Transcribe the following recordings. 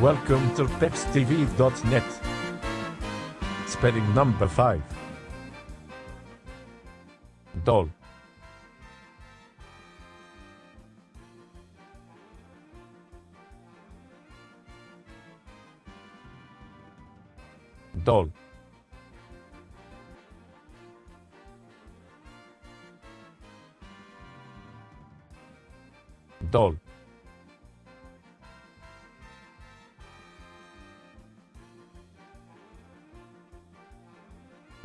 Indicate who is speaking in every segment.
Speaker 1: Welcome to pepstv.net. Spelling number 5. Doll. Doll. Doll.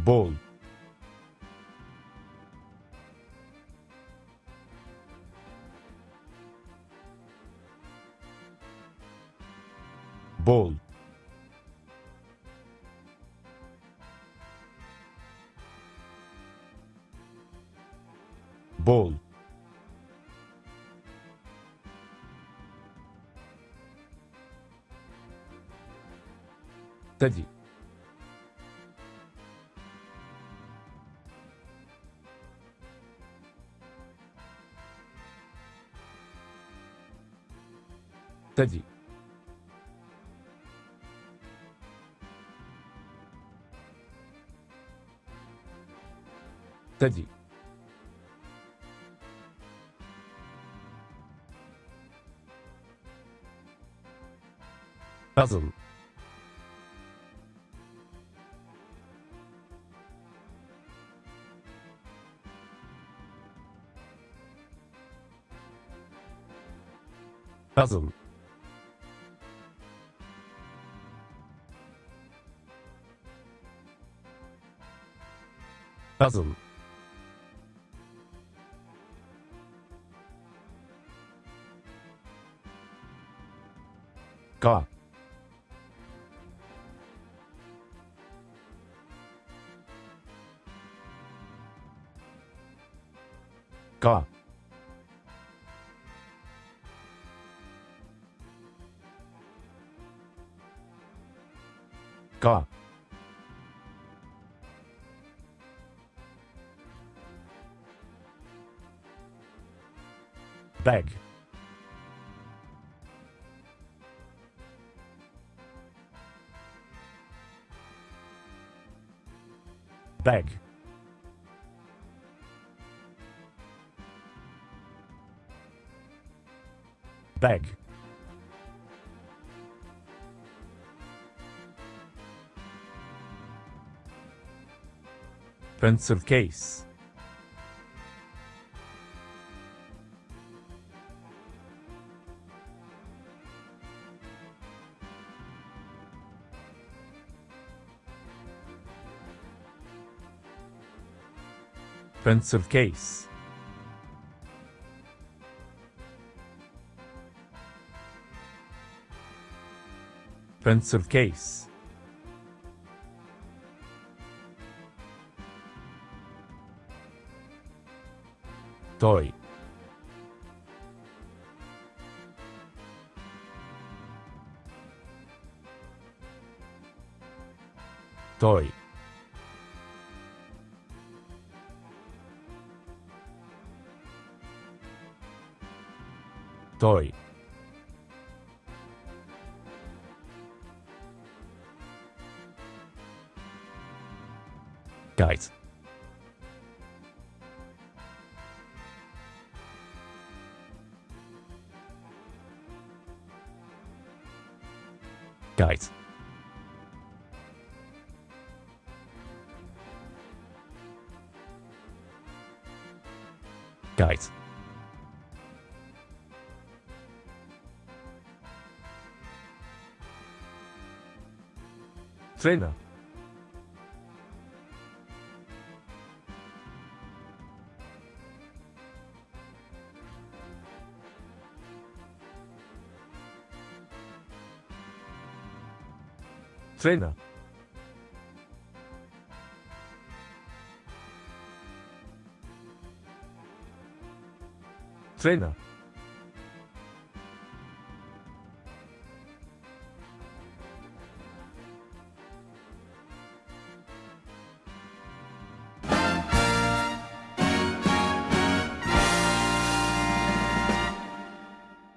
Speaker 1: Бон. Бон. Бон. Тади. Teddy. Teddy. Puzzle. Puzzle. Puzzle. Got. Got. Got. Bag. Bag. Bag. Pencil case. Pencil case. Pencil case. Toy. Toy. Guys. Guys. Guys. Trainer. Trainer. Trainer.